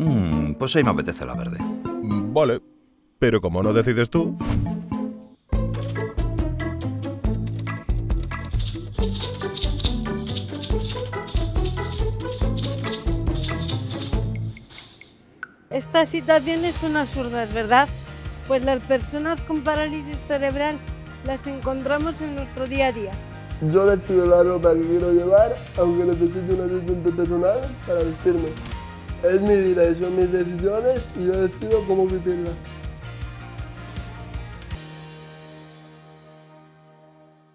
Mm, pues ahí me apetece la verde. Vale, pero como no decides tú, Esta situación es una absurda, ¿verdad? Pues las personas con parálisis cerebral las encontramos en nuestro día a día. Yo decido la ropa que quiero llevar, aunque necesite un asistente personal para vestirme. Es mi son mis decisiones y yo decido cómo vivirla.